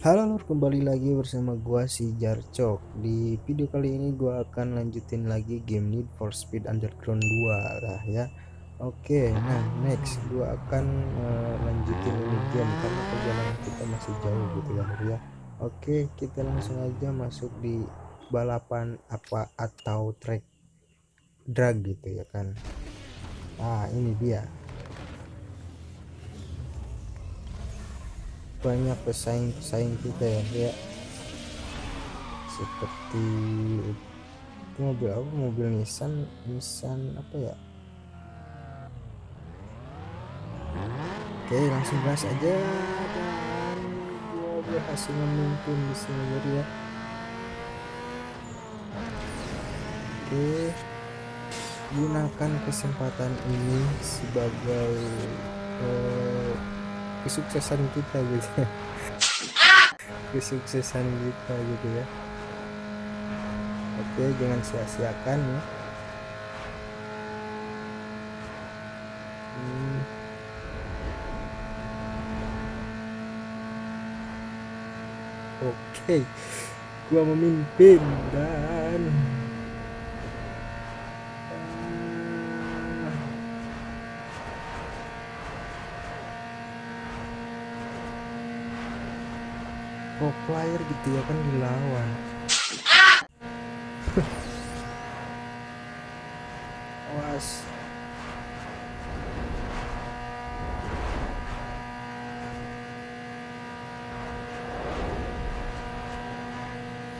Halo lur kembali lagi bersama gua si Jarcok. Di video kali ini gua akan lanjutin lagi game Need for Speed Underground 2 lah ya. Oke nah next gua akan uh, lanjutin ini game karena perjalanan kita masih jauh gitu ya lur ya. Oke kita langsung aja masuk di balapan apa atau track drag gitu ya kan. Nah ini dia banyak pesaing-pesaing kita ya ya seperti itu mobil apa? Mobil Nissan Nissan apa ya? Oke langsung gas aja dan gua berhasil memimpin di sini ya. Oke gunakan kesempatan ini sebagai uh, kesuksesan kita gitu. Ya kesuksesan kita gitu ya. Oke jangan sia-siakan ya. Hmm. oke gua memimpin dan pro player gitu ya kan dilawan awas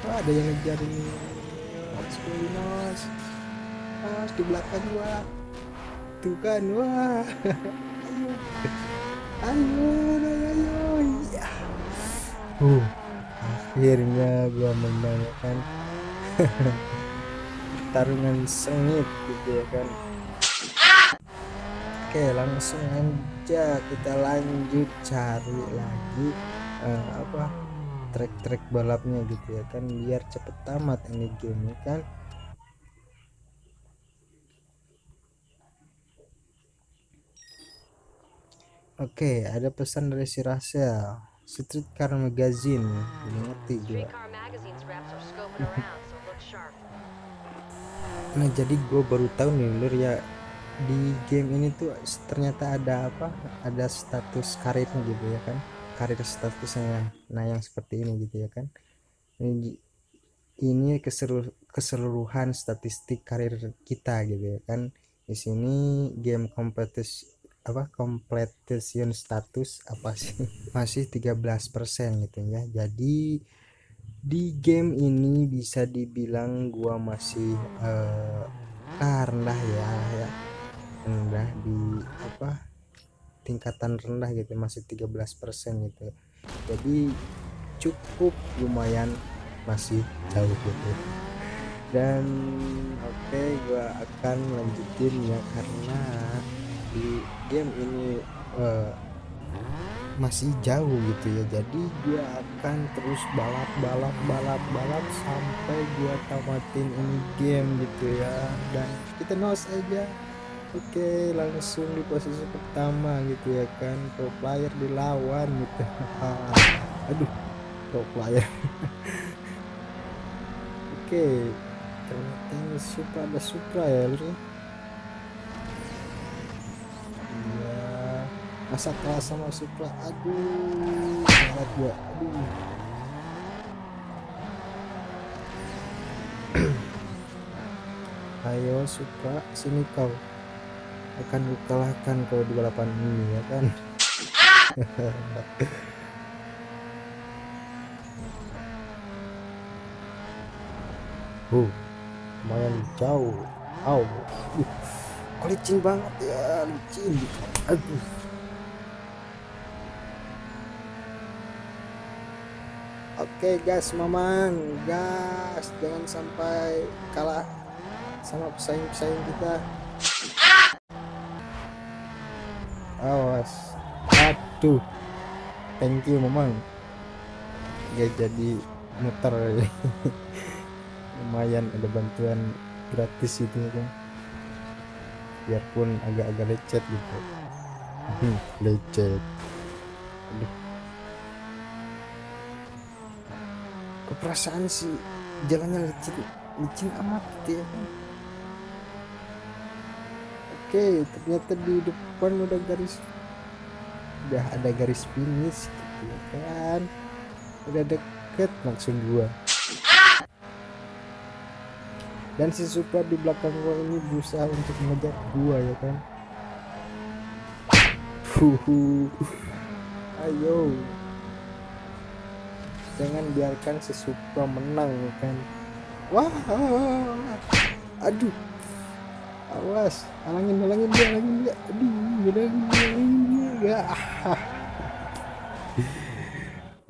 Wah, ada yang ngejar ini. Mas Mas Mas di belakang gua tuh kan wah ayo ayo uh. Akhirnya gua menang kan tarungan sengit gitu ya kan. Oke langsung aja kita lanjut cari lagi uh, apa trek-trek balapnya gitu ya kan biar cepet tamat ini game kan. Oke, ada pesan dari si Rasel. Streetcar Magazine. Ini ngerti gue nah jadi gue baru tahu nih lur ya di game ini tuh ternyata ada apa? Ada status karirnya gitu ya kan? Karir statusnya nah yang seperti ini gitu ya kan? Ini ini ke seluruh, keseluruhan statistik karir kita gitu ya kan? Di sini game kompetisi apa completion status apa sih? Masih 13% gitu ya. Jadi di game ini bisa dibilang gua masih uh, rendah ya ya. Rendah di apa tingkatan rendah gitu masih 13% gitu. Jadi cukup lumayan masih jauh gitu. Dan oke okay, gua akan lanjutin ya karena di game ini uh, masih jauh gitu ya. Jadi dia akan terus balap balap balap balap sampai gua tamatin ini game gitu ya. Dan kita nos aja. Oke langsung di posisi pertama gitu ya kan. Pro player dilawan gitu. Aduh pro player. Oke ternyata ini supra ada supra ya masa kalah sama Supra aduh. Berat gua aduh. Ayo Supra sini kau. Akan kukalahkan kau di balapan ini ya kan? Uh lumayan jauh. Oh uh, licin banget ya licin. Aduh Oke gas mamang. Gas. Jangan sampai kalah sama pesaing-pesaing kita. Awas. Aduh. Thank you mamang. Gak jadi muter. Lumayan ada bantuan gratis itu kan biarpun agak-agak lecet gitu. Lecet. Aduh keperasaan sih jalannya licin licin amat gitu ya. Oke ternyata di depan udah garis udah ada garis finish gitu ya kan. Udah deket langsung gua. Dan si Supra di belakang gua ini berusaha untuk mengejar gua ya kan. Huhu. ayo jangan biarkan si Supra menang ya kan? Wah aduh. Awas. Halangin halangin dia halangin dia. Aduh halangin dia halangin dia ya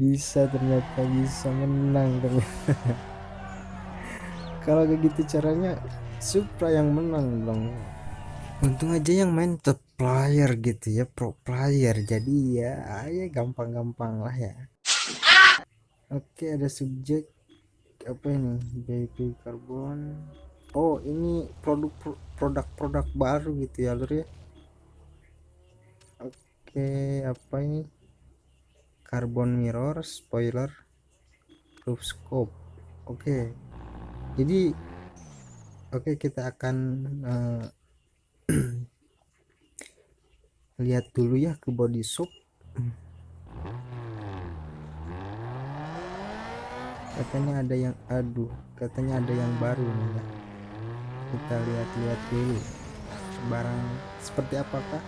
bisa ternyata bisa menang ternyata. Kalau kayak gitu caranya Supra yang menang dong. Untung aja yang main top player gitu ya pro player. Jadi ya ya gampang-gampang lah ya oke ada subjek apa ini? Baby carbon oh ini produk produk-produk baru gitu ya lur ya? Oke apa ini? Carbon mirror spoiler roof scope oke jadi oke kita akan uh, lihat dulu ya ke body shop katanya ada yang aduh katanya ada yang baru nih ya kita lihat-lihat dulu. Barang seperti apakah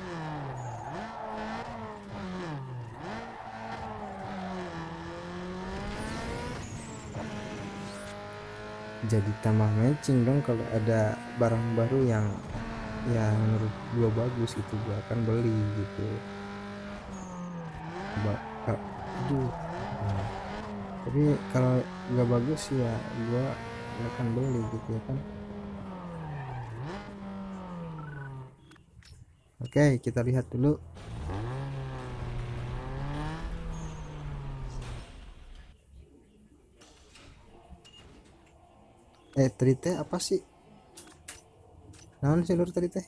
jadi tambah matching dong kalau ada barang baru yang yang menurut gua bagus itu gua akan beli gitu. Ba aduh. Tapi kalau nggak bagus ya gua akan beli gitu ya kan. Oke kita lihat dulu. Eh tadi teh apa sih? Naon sih lur tadi teh?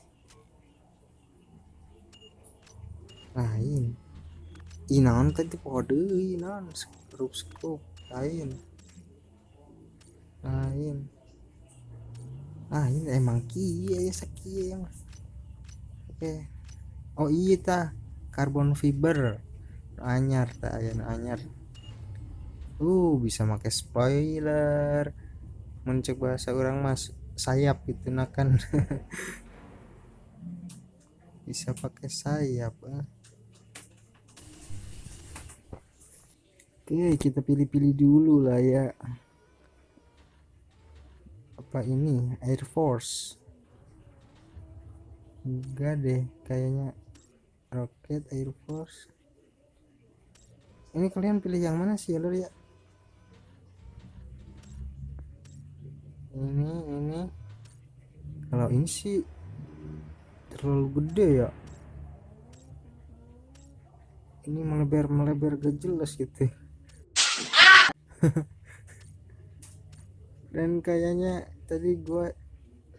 Lain inaon tadi kode inaon skrup skrup lain. Lain. Lain emang kia ya sakia yang oke. Oh iya ta. Karbon fiber. Anyar ta ayah anyar. Uh bisa pakai spoiler. Mencoba bahasa orang mas sayap gitu nah kan. Bisa pakai sayap ah. Oke kita pilih-pilih dulu lah ya. Apa ini? Air Force. Enggak deh kayaknya roket Air Force. Ini kalian pilih yang mana sih ya lor ya? Ini ini. Kalau ini sih terlalu gede ya. Ini melebar melebar gak jelas gitu dan kayaknya tadi gue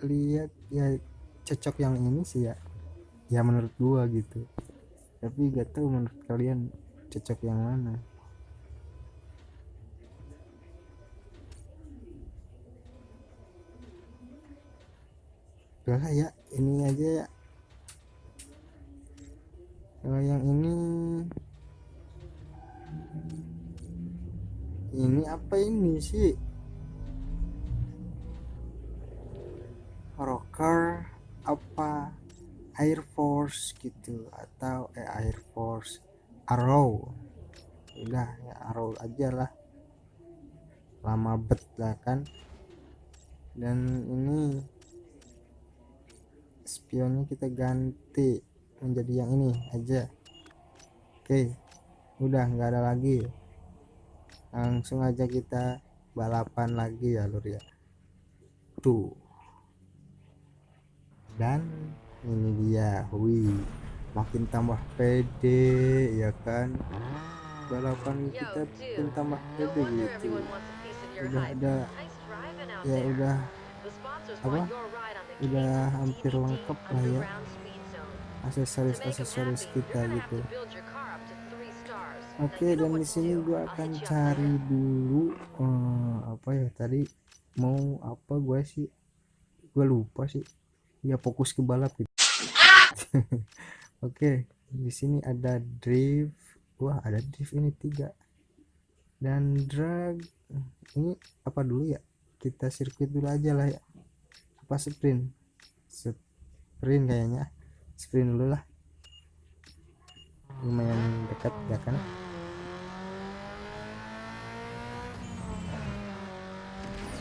lihat ya cocok yang ini sih ya. Ya menurut gua gitu. Tapi gak tahu menurut kalian cocok yang mana. Udahlah ya ini aja ya. Kalau yang ini ini apa ini sih? Rocker apa Air Force gitu atau eh, Air Force Arrow. Udah ya Arrow aja lah. Lama bet lah kan. Dan ini spionnya kita ganti menjadi yang ini aja. Oke udah nggak ada lagi langsung aja kita balapan lagi ya lur ya. Tuh. Dan ini dia wih makin tambah pede ya kan? Balapan kita makin tambah pede gitu. udah ada ya udah apa? udah hampir lengkap lah ya. Aksesoris aksesoris kita gitu Oke dan di sini gua akan cari dulu eh, apa ya tadi mau apa gue sih? Gue lupa sih. Ya fokus ke balap gitu. Oke di sini ada drift. Wah ada drift ini tiga. Dan drag ini apa dulu ya? Kita sirkuit dulu aja lah ya. Apa sprint? Sprint kayaknya. Sprint dulu lah. Lumayan dekat ya kan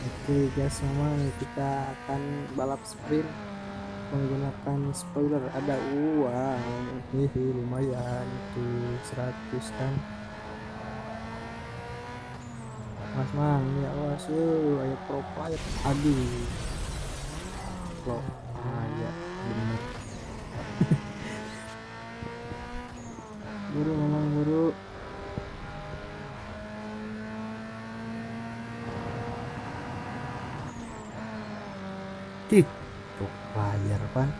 oke guys semua kita akan balap sprint menggunakan spoiler. Ada uang hihi lumayan itu 100 kan? Mas mang ya awas yuk ayo pro aduh. Pro ah ya bener buru memang buru Tih, pro player pan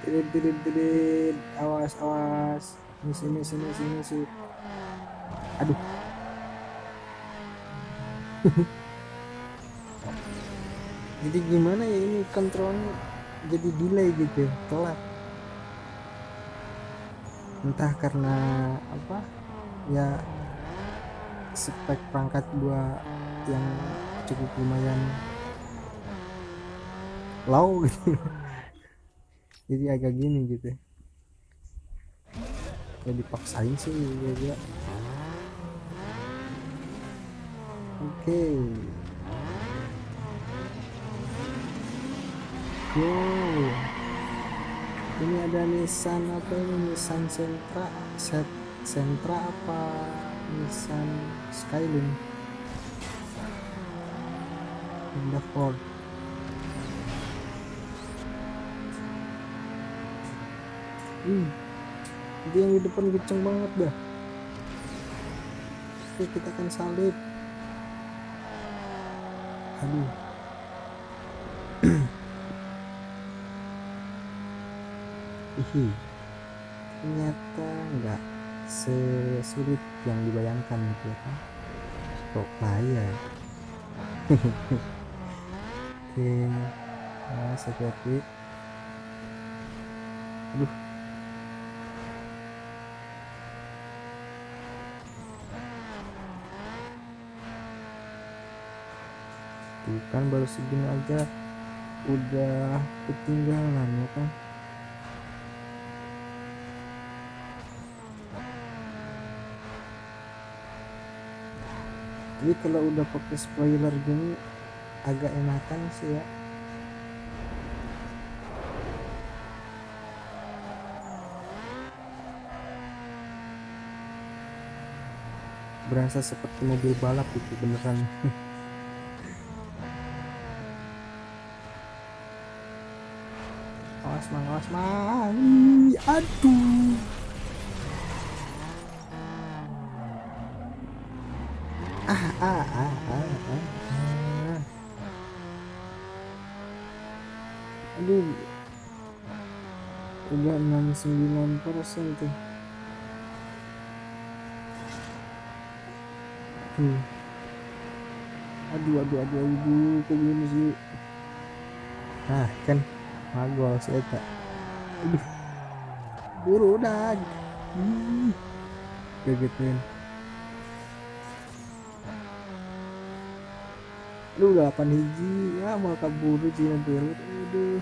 Tidit, tidit, tidit. Awas, awas. Ini sini, sini, sini, sini. Aduh. jadi gimana ya ini kontrolnya jadi delay gitu telat entah karena apa ya spek perangkat gua yang cukup lumayan low gitu. Jadi agak gini gitu. Ya dipaksain sih ya, ya. oke. Wow ini ada Nissan apa ini? Nissan Sentra set Sentra apa? Nissan Skyline. Honda Ford hmm. Itu yang di depan kenceng banget dah. Oke kita akan salib. Aduh Hihi. ternyata enggak sesulit yang dibayangkan gitu ya kan kok player oke nah hati aduh. Kan baru segini aja udah ketinggalan ya kan jadi kalau udah pakai spoiler gini agak enakan sih ya. Berasa seperti mobil balap itu beneran. Awas mang awas mang. Ih, aduh ah ah ah ah ah, ah. aduh udah 69 persen tuh tuh aduh aduh aduh aduh kok gini sih nah kan? Magol sih eta. Aduh. Buru udah Ih, kagetin lu udah 8 hiji. Ya mau kabur sih nanti aduh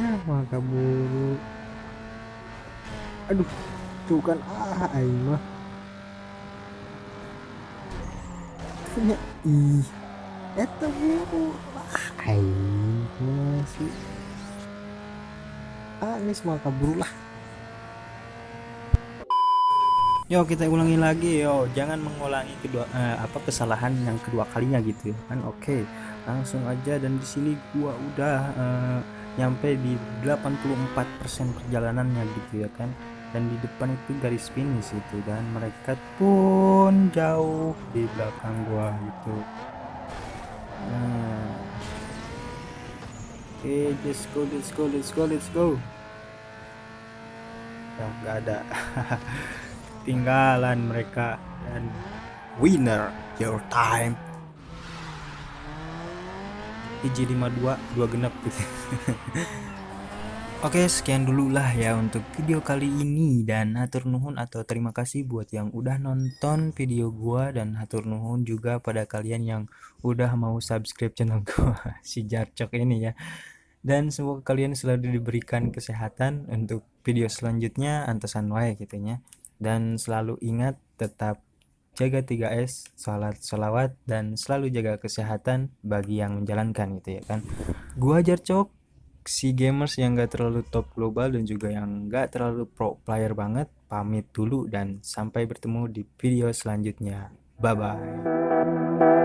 ya mau kabur aduh tuh kan ah aing mah. Punya ih buru ah masih ah ini semua kabur lah. Yo kita ulangi lagi yo. Jangan mengulangi kedua eh, apa kesalahan yang kedua kalinya gitu kan? Oke langsung aja dan di sini gua udah eh, nyampe di 84% perjalanannya gitu ya kan. Dan di depan itu garis finish itu. Dan mereka pun jauh di belakang gua gitu. Nah. Oke okay, let's go let's go let's go let's go. Ya nggak ada. Tinggalan mereka. Dan winner your time IJ52 dua genap gitu. Oke sekian dulu lah ya untuk video kali ini. Dan hatur nuhun atau terima kasih buat yang udah nonton video gua. Dan hatur nuhun juga pada kalian yang udah mau subscribe channel gua si Jarcok ini ya. Dan semoga kalian selalu diberikan kesehatan untuk video selanjutnya antasan wae gitu ya dan selalu ingat tetap jaga 3S, salat salawat dan selalu jaga kesehatan bagi yang menjalankan gitu ya kan. Gua Jarcok si gamers yang gak terlalu top global dan juga yang gak terlalu pro player banget pamit dulu dan sampai bertemu di video selanjutnya. Bye bye